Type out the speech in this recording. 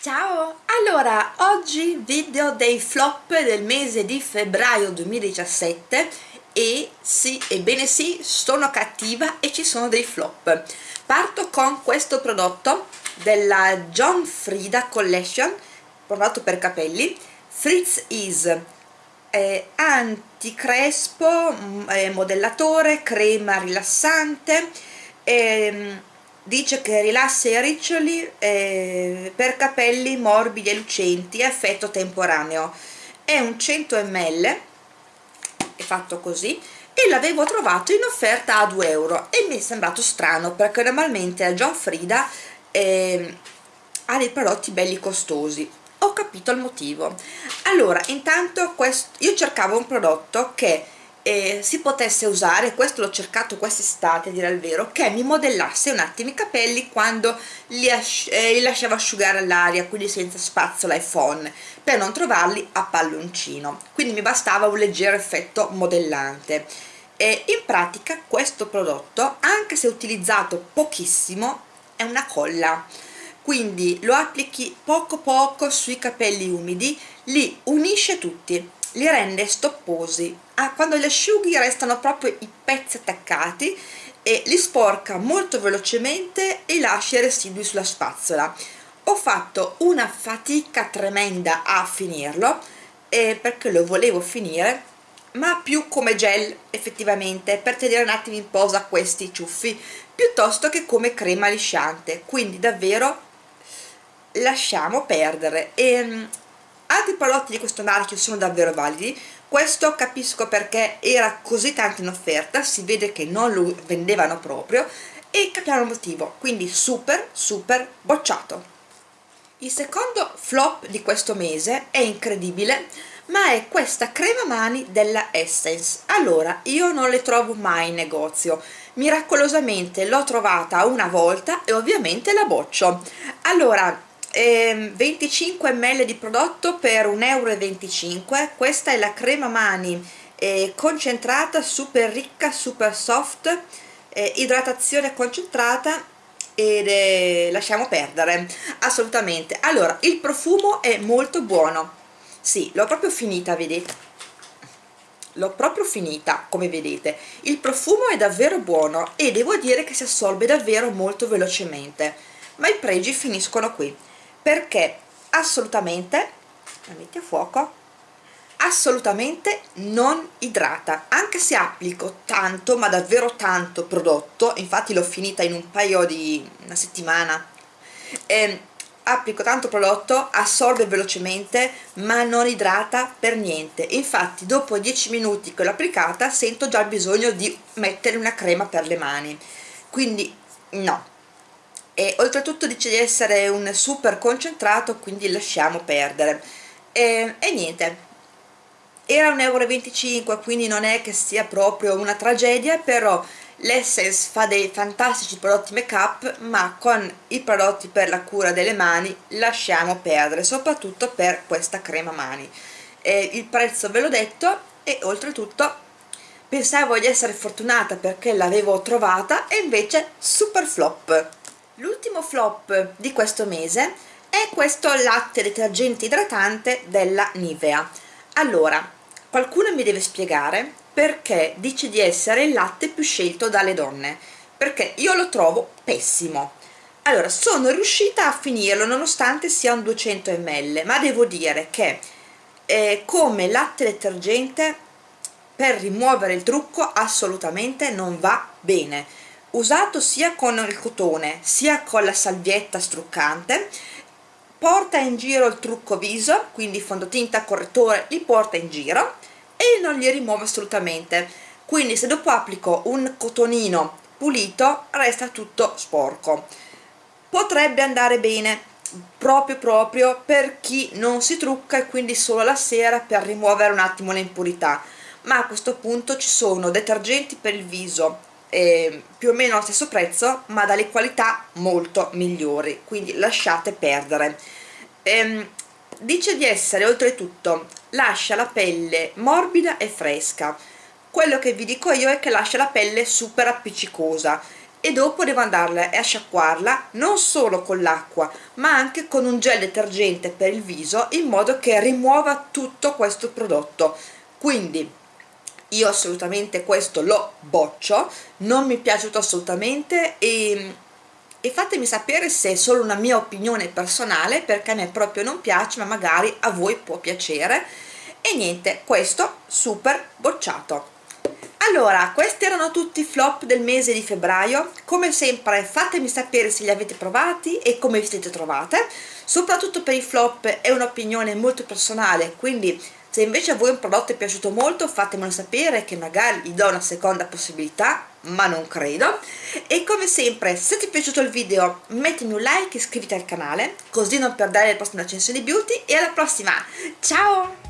Ciao! Allora, oggi video dei flop del mese di febbraio 2017 e sì, ebbene sì, sono cattiva e ci sono dei flop. Parto con questo prodotto della John Frieda Collection, prodotto per capelli, Fritz Is eh, anticrespo, eh, modellatore, crema rilassante, eh, dice che rilassa i riccioli eh, per capelli morbidi e lucenti effetto temporaneo. È un 100 ml è fatto così e l'avevo trovato in offerta a 2 euro e mi è sembrato strano perché normalmente a John Frida eh, ha dei prodotti belli costosi. Ho capito il motivo. Allora intanto questo, io cercavo un prodotto che eh, si potesse usare, questo l'ho cercato quest'estate a dire il vero, che mi modellasse un attimo i capelli quando li, eh, li lasciavo asciugare all'aria, quindi senza spazzola e phon, per non trovarli a palloncino, quindi mi bastava un leggero effetto modellante. E in pratica questo prodotto, anche se utilizzato pochissimo, è una colla, quindi lo applichi poco poco sui capelli umidi, li unisce tutti, li rende stopposi. Ah, quando li asciughi restano proprio i pezzi attaccati e li sporca molto velocemente e lascia i residui sulla spazzola. Ho fatto una fatica tremenda a finirlo eh, perché lo volevo finire ma più come gel effettivamente per tenere un attimo in posa questi ciuffi piuttosto che come crema lisciante. Quindi davvero lasciamo perdere. E ehm, altri prodotti di questo marchio sono davvero validi. Questo capisco perché era così tanto in offerta si vede che non lo vendevano proprio e capiamo il motivo. Quindi super super bocciato. Il secondo flop di questo mese è incredibile ma è questa crema mani della Essence. Allora io non le trovo mai in negozio. Miracolosamente l'ho trovata una volta e ovviamente la boccio. Allora 25 ml di prodotto per 1,25 euro questa è la crema mani eh, concentrata super ricca super soft eh, idratazione concentrata ed eh, lasciamo perdere. Assolutamente. Allora il profumo è molto buono. Sì l'ho proprio finita vedete l'ho proprio finita come vedete. Il profumo è davvero buono e devo dire che si assorbe davvero molto velocemente. Ma i pregi finiscono qui perché assolutamente la metti a fuoco assolutamente non idrata. Anche se applico tanto ma davvero tanto prodotto infatti l'ho finita in un paio di una settimana eh, applico tanto prodotto assorbe velocemente ma non idrata per niente. Infatti dopo 10 minuti che l'ho applicata sento già il bisogno di mettere una crema per le mani. Quindi no e oltretutto dice di essere un super concentrato quindi lasciamo perdere. E, e niente. Era 1,25 euro quindi non è che sia proprio una tragedia però l'Essence fa dei fantastici prodotti make up ma con i prodotti per la cura delle mani lasciamo perdere soprattutto per questa crema mani. E il prezzo ve l'ho detto e oltretutto pensavo di essere fortunata perché l'avevo trovata e invece super flop L'ultimo flop di questo mese è questo latte detergente idratante della Nivea. Allora, qualcuno mi deve spiegare perché dice di essere il latte più scelto dalle donne, perché io lo trovo pessimo. Allora, sono riuscita a finirlo nonostante sia un 200 ml, ma devo dire che eh, come latte detergente per rimuovere il trucco assolutamente non va bene usato sia con il cotone sia con la salvietta struccante porta in giro il trucco viso quindi fondotinta correttore li porta in giro e non li rimuove assolutamente. Quindi se dopo applico un cotonino pulito resta tutto sporco. Potrebbe andare bene proprio proprio per chi non si trucca e quindi solo la sera per rimuovere un attimo le impurità. Ma a questo punto ci sono detergenti per il viso eh, più o meno allo stesso prezzo ma dalle qualità molto migliori quindi lasciate perdere. Ehm, dice di essere oltretutto lascia la pelle morbida e fresca. Quello che vi dico io è che lascia la pelle super appiccicosa e dopo devo andarla a sciacquarla non solo con l'acqua ma anche con un gel detergente per il viso in modo che rimuova tutto questo prodotto. Quindi io assolutamente questo lo boccio non mi è piaciuto assolutamente e, e fatemi sapere se è solo una mia opinione personale perché a me proprio non piace ma magari a voi può piacere. E niente questo super bocciato. Allora questi erano tutti i flop del mese di febbraio. Come sempre fatemi sapere se li avete provati e come vi siete trovate. Soprattutto per i flop è un'opinione molto personale quindi se invece a voi un prodotto è piaciuto molto fatemelo sapere che magari gli do una seconda possibilità ma non credo. E come sempre se ti è piaciuto il video mettimi un like e iscriviti al canale così non perdere le prossime recensioni beauty e alla prossima! Ciao